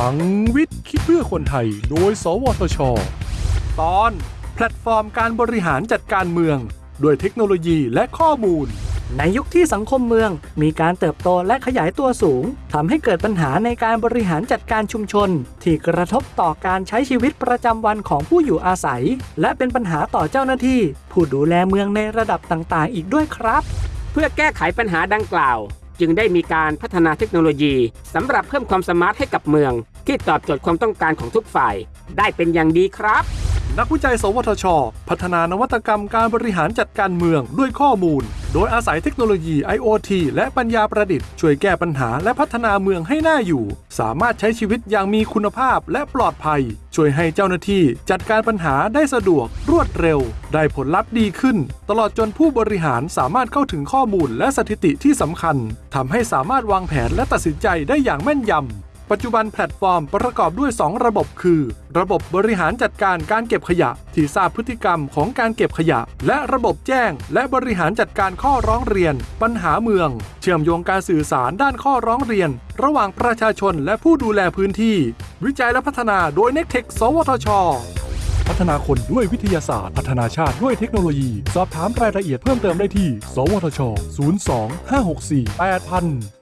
ลังวิทย์คิดเพื่อคนไทย โดย สวทช ตอน แพลตฟอร์มการบริหารจัดการเมือง ด้วยเทคโนโลยีและข้อมูล ในยุคที่สังคมเมืองมีการเติบโตและขยายตัวสูงทำให้เกิดปัญหาในการบริหารจัดการชุมชน ที่กระทบต่อการใช้ชีวิตประจำวันของผู้อยู่อาศัย และเป็นปัญหาต่อเจ้าหน้าที่ ผู้ดูแลเมืองในระดับต่างๆ อีกด้วยครับ เพื่อแก้ไขปัญหาดังกล่าว จึงได้มีการพัฒนาเทคโนโลยีสำหรับเพิ่มความสมาร์ทให้กับเมือง ที่ตอบโจทย์ความต้องการของทุกฝ่าย ได้เป็นอย่างดีครับ นักวิจัย สวทช พัฒนานวัตกรรมการบริหารจัดการเมืองด้วยข้อมูล โดยอาศัยเทคโนโลยี IoT และปัญญาประดิษฐ์ช่วยแก้ปัญหาและพัฒนาเมืองให้น่าอยู่ สามารถใช้ชีวิตอย่างมีคุณภาพและปลอดภัย ช่วยให้เจ้าหน้าที่จัดการปัญหาได้สะดวก รวดเร็ว ได้ผลลัพธ์ดีขึ้น ตลอดจนผู้บริหารสามารถเข้าถึงข้อมูลและสถิติที่สำคัญทำให้สามารถวางแผนและตัดสินใจได้อย่างแม่นยำ ปัจจุบันแพลตฟอร์มประกอบด้วย 2 ระบบคือ ระบบบริหารจัดการการเก็บขยะ ที่ทราบพฤติกรรมของการเก็บขยะ และระบบแจ้ง และบริหารจัดการข้อร้องเรียน ปัญหาเมือง เชื่อมโยงการสื่อสารด้านข้อร้องเรียน ระหว่างประชาชนและผู้ดูแลพื้นที่ วิจัยและพัฒนาโดย n e c t e c h สวทช พัฒนาคนด้วยวิทยาศาสตร์ พัฒนาชาติด้วยเทคโนโลยี สอบถามรายละเอียดเพิ่มเติมได้ที่ สวทช 02 564 8000